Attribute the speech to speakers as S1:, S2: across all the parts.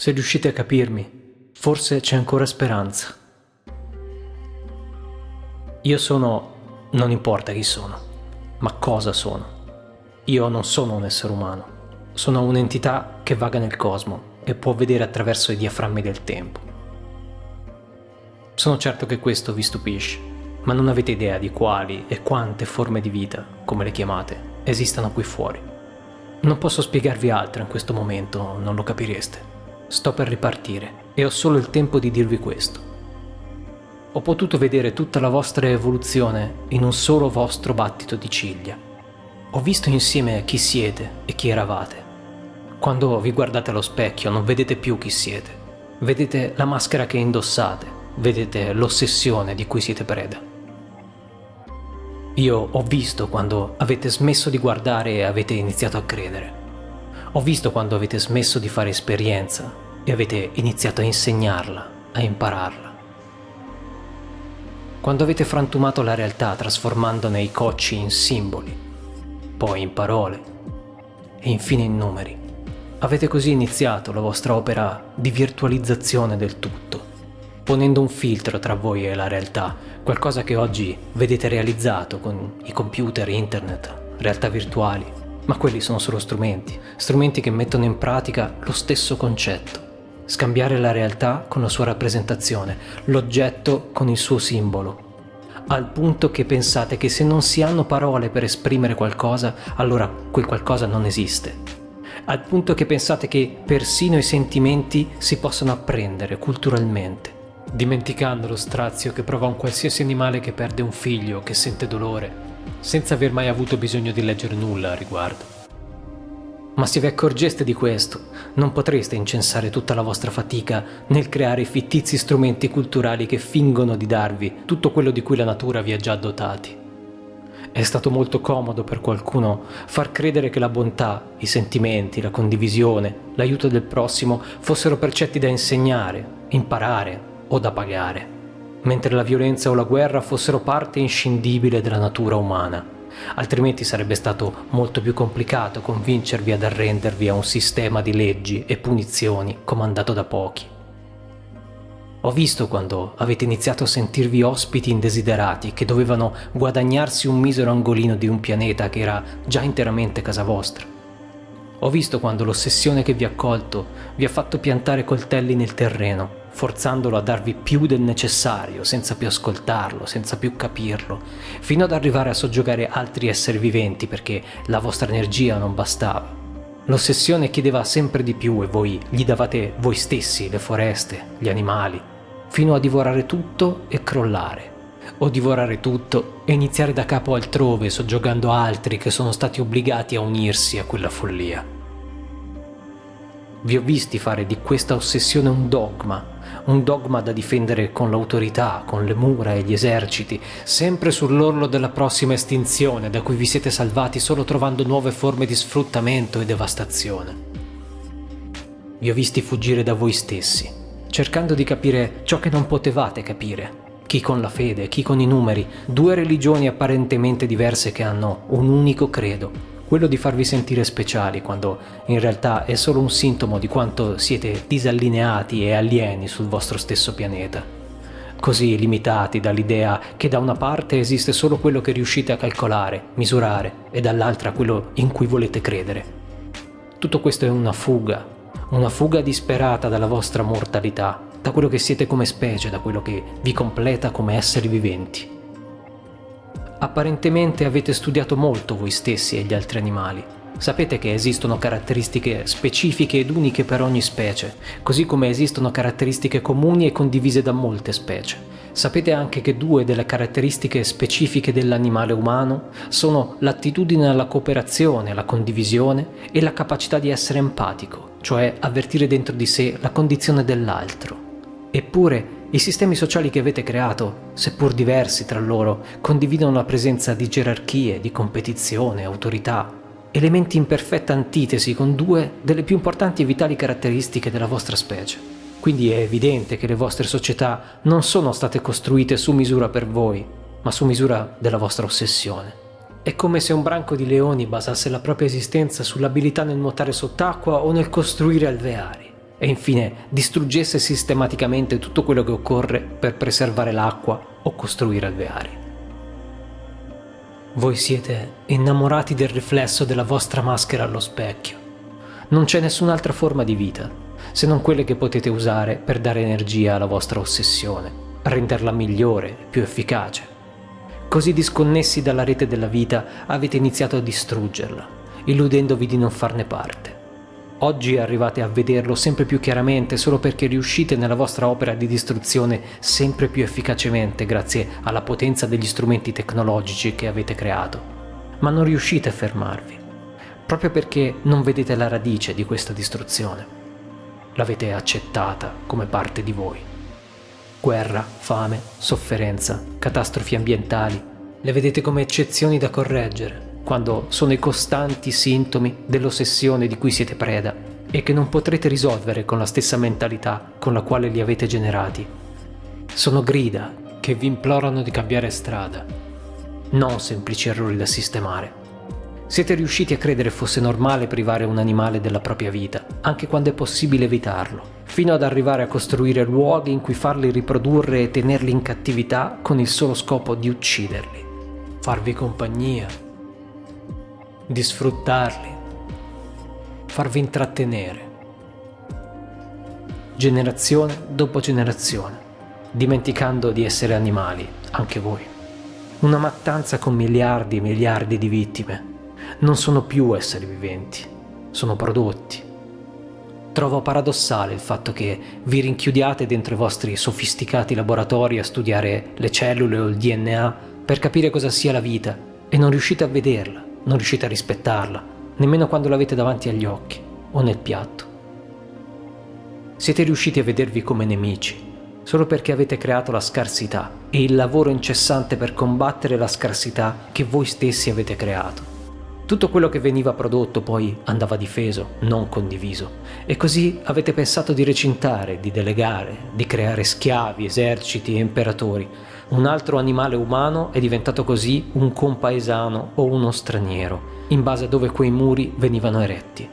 S1: Se riuscite a capirmi, forse c'è ancora speranza. Io sono... non importa chi sono, ma cosa sono. Io non sono un essere umano, sono un'entità che vaga nel cosmo e può vedere attraverso i diaframmi del tempo. Sono certo che questo vi stupisce, ma non avete idea di quali e quante forme di vita, come le chiamate, esistano qui fuori. Non posso spiegarvi altro in questo momento, non lo capireste. Sto per ripartire e ho solo il tempo di dirvi questo. Ho potuto vedere tutta la vostra evoluzione in un solo vostro battito di ciglia. Ho visto insieme chi siete e chi eravate. Quando vi guardate allo specchio non vedete più chi siete, vedete la maschera che indossate, vedete l'ossessione di cui siete preda. Io ho visto quando avete smesso di guardare e avete iniziato a credere. Ho visto quando avete smesso di fare esperienza e avete iniziato a insegnarla, a impararla. Quando avete frantumato la realtà trasformandone i cocci in simboli, poi in parole e infine in numeri. Avete così iniziato la vostra opera di virtualizzazione del tutto, ponendo un filtro tra voi e la realtà, qualcosa che oggi vedete realizzato con i computer, internet, realtà virtuali, ma quelli sono solo strumenti, strumenti che mettono in pratica lo stesso concetto. Scambiare la realtà con la sua rappresentazione, l'oggetto con il suo simbolo. Al punto che pensate che se non si hanno parole per esprimere qualcosa, allora quel qualcosa non esiste. Al punto che pensate che persino i sentimenti si possono apprendere culturalmente dimenticando lo strazio che prova un qualsiasi animale che perde un figlio, che sente dolore, senza aver mai avuto bisogno di leggere nulla a riguardo. Ma se vi accorgeste di questo, non potreste incensare tutta la vostra fatica nel creare fittizi strumenti culturali che fingono di darvi tutto quello di cui la natura vi ha già dotati. È stato molto comodo per qualcuno far credere che la bontà, i sentimenti, la condivisione, l'aiuto del prossimo fossero percetti da insegnare, imparare o da pagare mentre la violenza o la guerra fossero parte inscindibile della natura umana. Altrimenti sarebbe stato molto più complicato convincervi ad arrendervi a un sistema di leggi e punizioni comandato da pochi. Ho visto quando avete iniziato a sentirvi ospiti indesiderati che dovevano guadagnarsi un misero angolino di un pianeta che era già interamente casa vostra. Ho visto quando l'ossessione che vi ha colto vi ha fatto piantare coltelli nel terreno forzandolo a darvi più del necessario, senza più ascoltarlo, senza più capirlo, fino ad arrivare a soggiogare altri esseri viventi perché la vostra energia non bastava. L'ossessione chiedeva sempre di più e voi gli davate voi stessi, le foreste, gli animali, fino a divorare tutto e crollare. O divorare tutto e iniziare da capo altrove, soggiogando altri che sono stati obbligati a unirsi a quella follia. Vi ho visti fare di questa ossessione un dogma, un dogma da difendere con l'autorità, con le mura e gli eserciti, sempre sull'orlo della prossima estinzione da cui vi siete salvati solo trovando nuove forme di sfruttamento e devastazione. Vi ho visti fuggire da voi stessi, cercando di capire ciò che non potevate capire, chi con la fede, chi con i numeri, due religioni apparentemente diverse che hanno un unico credo, quello di farvi sentire speciali quando in realtà è solo un sintomo di quanto siete disallineati e alieni sul vostro stesso pianeta. Così limitati dall'idea che da una parte esiste solo quello che riuscite a calcolare, misurare e dall'altra quello in cui volete credere. Tutto questo è una fuga, una fuga disperata dalla vostra mortalità, da quello che siete come specie, da quello che vi completa come esseri viventi. Apparentemente avete studiato molto voi stessi e gli altri animali. Sapete che esistono caratteristiche specifiche ed uniche per ogni specie, così come esistono caratteristiche comuni e condivise da molte specie. Sapete anche che due delle caratteristiche specifiche dell'animale umano sono l'attitudine alla cooperazione, alla condivisione e la capacità di essere empatico, cioè avvertire dentro di sé la condizione dell'altro. Eppure i sistemi sociali che avete creato, seppur diversi tra loro, condividono la presenza di gerarchie, di competizione, autorità, elementi in perfetta antitesi con due delle più importanti e vitali caratteristiche della vostra specie. Quindi è evidente che le vostre società non sono state costruite su misura per voi, ma su misura della vostra ossessione. È come se un branco di leoni basasse la propria esistenza sull'abilità nel nuotare sott'acqua o nel costruire alveari. E infine distruggesse sistematicamente tutto quello che occorre per preservare l'acqua o costruire alveari. Voi siete innamorati del riflesso della vostra maschera allo specchio. Non c'è nessun'altra forma di vita, se non quelle che potete usare per dare energia alla vostra ossessione, renderla migliore, più efficace. Così disconnessi dalla rete della vita avete iniziato a distruggerla, illudendovi di non farne parte. Oggi arrivate a vederlo sempre più chiaramente solo perché riuscite nella vostra opera di distruzione sempre più efficacemente grazie alla potenza degli strumenti tecnologici che avete creato. Ma non riuscite a fermarvi, proprio perché non vedete la radice di questa distruzione. L'avete accettata come parte di voi. Guerra, fame, sofferenza, catastrofi ambientali, le vedete come eccezioni da correggere, quando sono i costanti sintomi dell'ossessione di cui siete preda e che non potrete risolvere con la stessa mentalità con la quale li avete generati. Sono grida che vi implorano di cambiare strada, non semplici errori da sistemare. Siete riusciti a credere fosse normale privare un animale della propria vita, anche quando è possibile evitarlo, fino ad arrivare a costruire luoghi in cui farli riprodurre e tenerli in cattività con il solo scopo di ucciderli, farvi compagnia di sfruttarli, farvi intrattenere, generazione dopo generazione, dimenticando di essere animali, anche voi. Una mattanza con miliardi e miliardi di vittime. Non sono più esseri viventi, sono prodotti. Trovo paradossale il fatto che vi rinchiudiate dentro i vostri sofisticati laboratori a studiare le cellule o il DNA per capire cosa sia la vita e non riuscite a vederla non riuscite a rispettarla, nemmeno quando l'avete davanti agli occhi o nel piatto. Siete riusciti a vedervi come nemici, solo perché avete creato la scarsità e il lavoro incessante per combattere la scarsità che voi stessi avete creato. Tutto quello che veniva prodotto poi andava difeso, non condiviso, e così avete pensato di recintare, di delegare, di creare schiavi, eserciti e imperatori, un altro animale umano è diventato così un compaesano o uno straniero, in base a dove quei muri venivano eretti.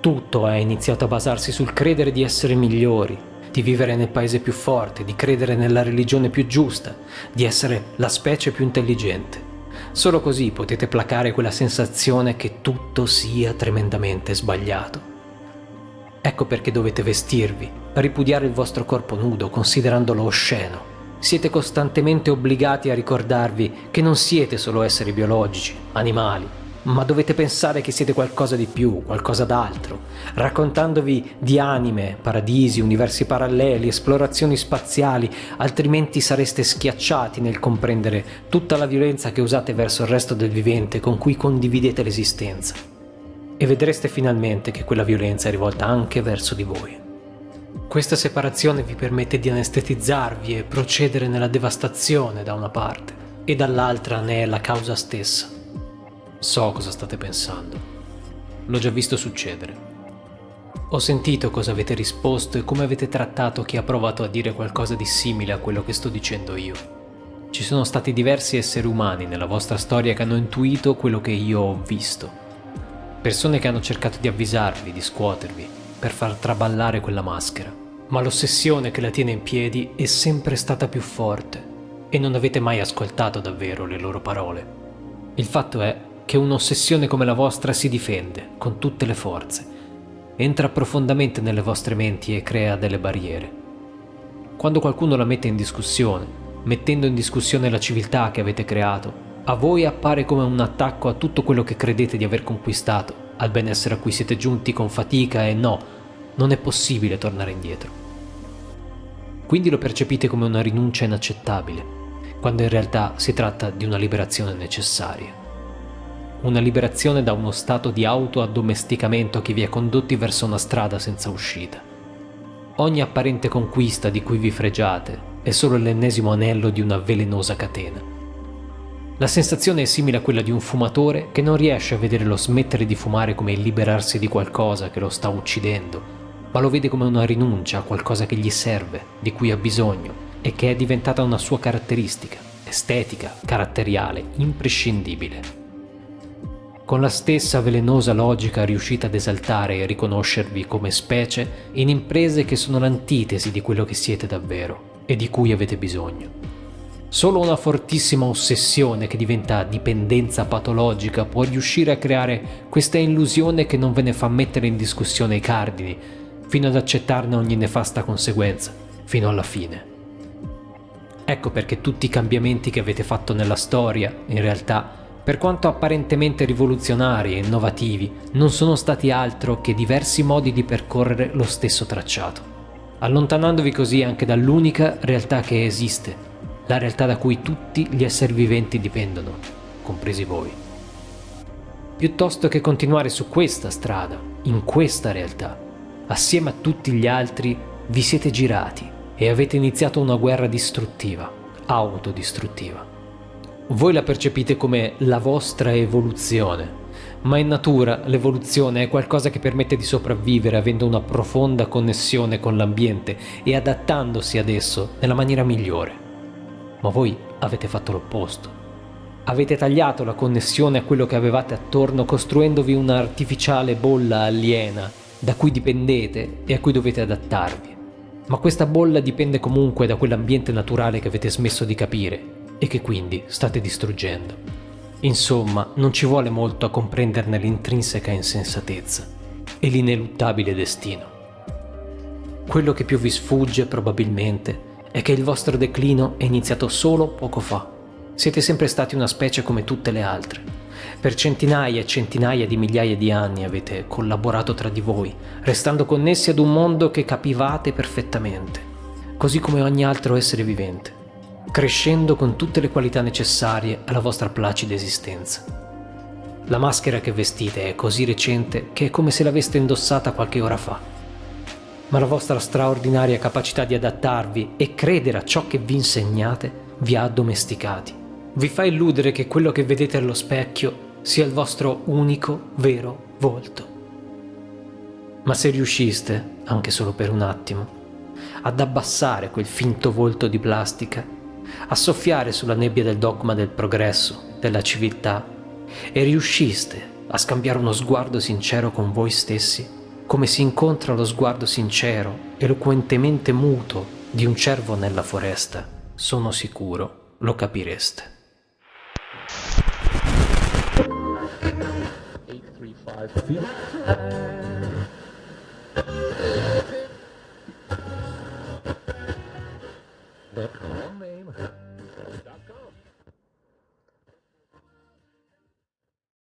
S1: Tutto è iniziato a basarsi sul credere di essere migliori, di vivere nel paese più forte, di credere nella religione più giusta, di essere la specie più intelligente. Solo così potete placare quella sensazione che tutto sia tremendamente sbagliato. Ecco perché dovete vestirvi, ripudiare il vostro corpo nudo considerandolo osceno, siete costantemente obbligati a ricordarvi che non siete solo esseri biologici, animali, ma dovete pensare che siete qualcosa di più, qualcosa d'altro, raccontandovi di anime, paradisi, universi paralleli, esplorazioni spaziali, altrimenti sareste schiacciati nel comprendere tutta la violenza che usate verso il resto del vivente con cui condividete l'esistenza. E vedreste finalmente che quella violenza è rivolta anche verso di voi. Questa separazione vi permette di anestetizzarvi e procedere nella devastazione da una parte, e dall'altra ne è la causa stessa. So cosa state pensando. L'ho già visto succedere. Ho sentito cosa avete risposto e come avete trattato chi ha provato a dire qualcosa di simile a quello che sto dicendo io. Ci sono stati diversi esseri umani nella vostra storia che hanno intuito quello che io ho visto. Persone che hanno cercato di avvisarvi, di scuotervi, per far traballare quella maschera. Ma l'ossessione che la tiene in piedi è sempre stata più forte e non avete mai ascoltato davvero le loro parole. Il fatto è che un'ossessione come la vostra si difende con tutte le forze, entra profondamente nelle vostre menti e crea delle barriere. Quando qualcuno la mette in discussione, mettendo in discussione la civiltà che avete creato, a voi appare come un attacco a tutto quello che credete di aver conquistato al benessere a cui siete giunti con fatica e no, non è possibile tornare indietro. Quindi lo percepite come una rinuncia inaccettabile, quando in realtà si tratta di una liberazione necessaria. Una liberazione da uno stato di auto-addomesticamento che vi ha condotti verso una strada senza uscita. Ogni apparente conquista di cui vi fregiate è solo l'ennesimo anello di una velenosa catena. La sensazione è simile a quella di un fumatore che non riesce a vedere lo smettere di fumare come il liberarsi di qualcosa che lo sta uccidendo, ma lo vede come una rinuncia a qualcosa che gli serve, di cui ha bisogno e che è diventata una sua caratteristica, estetica, caratteriale, imprescindibile. con la stessa velenosa logica riuscite ad esaltare e riconoscervi come specie in imprese che sono l'antitesi di quello che siete davvero e di cui avete bisogno. Solo una fortissima ossessione che diventa dipendenza patologica può riuscire a creare questa illusione che non ve ne fa mettere in discussione i cardini, fino ad accettarne ogni nefasta conseguenza, fino alla fine. Ecco perché tutti i cambiamenti che avete fatto nella storia, in realtà, per quanto apparentemente rivoluzionari e innovativi, non sono stati altro che diversi modi di percorrere lo stesso tracciato, allontanandovi così anche dall'unica realtà che esiste, la realtà da cui tutti gli esseri viventi dipendono, compresi voi. Piuttosto che continuare su questa strada, in questa realtà, assieme a tutti gli altri, vi siete girati e avete iniziato una guerra distruttiva, autodistruttiva. Voi la percepite come la vostra evoluzione, ma in natura l'evoluzione è qualcosa che permette di sopravvivere avendo una profonda connessione con l'ambiente e adattandosi ad esso nella maniera migliore. Ma voi avete fatto l'opposto. Avete tagliato la connessione a quello che avevate attorno costruendovi un'artificiale bolla aliena da cui dipendete e a cui dovete adattarvi. Ma questa bolla dipende comunque da quell'ambiente naturale che avete smesso di capire e che quindi state distruggendo. Insomma, non ci vuole molto a comprenderne l'intrinseca insensatezza e l'ineluttabile destino. Quello che più vi sfugge probabilmente è che il vostro declino è iniziato solo poco fa. Siete sempre stati una specie come tutte le altre. Per centinaia e centinaia di migliaia di anni avete collaborato tra di voi, restando connessi ad un mondo che capivate perfettamente, così come ogni altro essere vivente crescendo con tutte le qualità necessarie alla vostra placida esistenza. La maschera che vestite è così recente che è come se l'aveste indossata qualche ora fa. Ma la vostra straordinaria capacità di adattarvi e credere a ciò che vi insegnate vi ha addomesticati. Vi fa illudere che quello che vedete allo specchio sia il vostro unico vero volto. Ma se riusciste, anche solo per un attimo, ad abbassare quel finto volto di plastica a soffiare sulla nebbia del dogma del progresso, della civiltà, e riusciste a scambiare uno sguardo sincero con voi stessi, come si incontra lo sguardo sincero, eloquentemente muto di un cervo nella foresta, sono sicuro lo capireste. Eight,